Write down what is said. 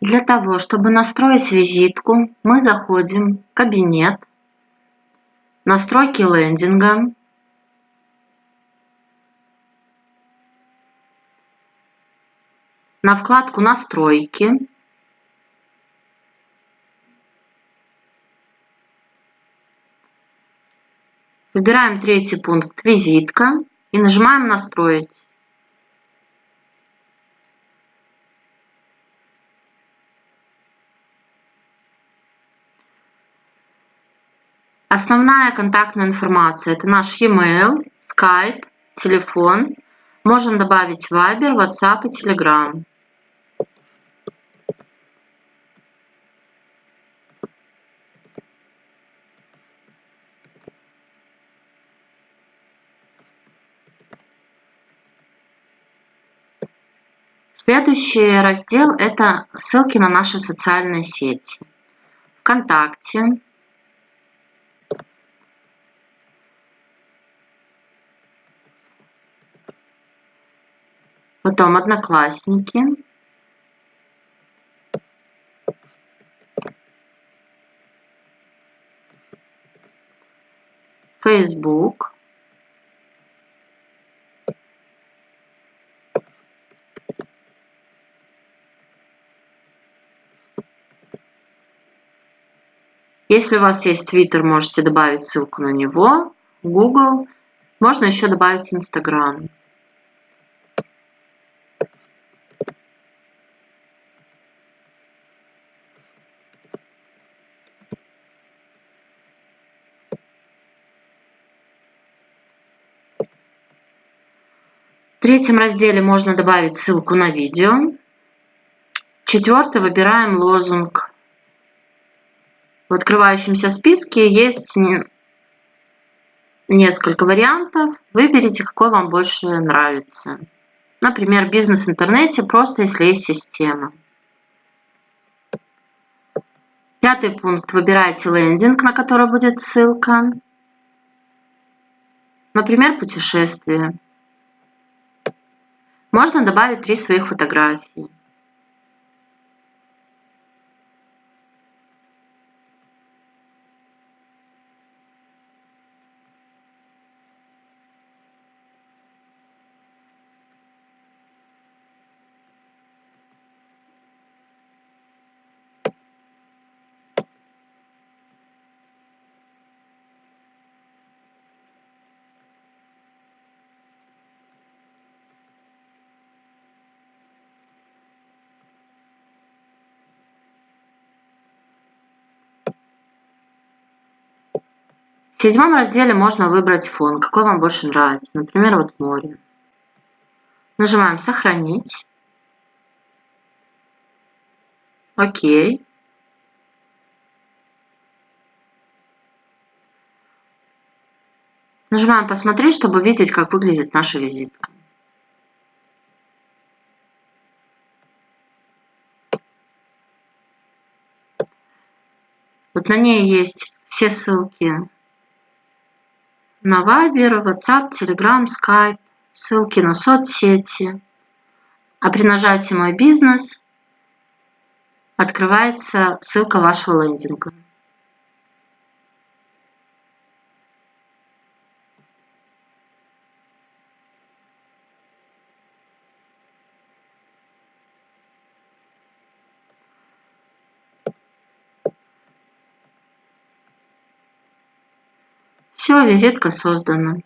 Для того, чтобы настроить визитку, мы заходим в кабинет, настройки лендинга, на вкладку «Настройки», Выбираем третий пункт «Визитка» и нажимаем «Настроить». Основная контактная информация – это наш e-mail, Skype, телефон. Можем добавить Viber, WhatsApp и Telegram. Следующий раздел – это ссылки на наши социальные сети. ВКонтакте, потом Одноклассники, Facebook, Если у вас есть Twitter, можете добавить ссылку на него. Google. Можно еще добавить Instagram. В третьем разделе можно добавить ссылку на видео. Четвертый выбираем лозунг в открывающемся списке есть несколько вариантов. Выберите, какой вам больше нравится. Например, бизнес в интернете, просто если есть система. Пятый пункт. Выбирайте лендинг, на который будет ссылка. Например, путешествие. Можно добавить три своих фотографии. В седьмом разделе можно выбрать фон, какой вам больше нравится. Например, вот море. Нажимаем «Сохранить». Окей. Нажимаем «Посмотреть», чтобы видеть, как выглядит наша визитка. Вот на ней есть все ссылки на Viber, WhatsApp, Telegram, Skype, ссылки на соцсети. А при нажатии «Мой бизнес» открывается ссылка вашего лендинга. Все, визитка создана.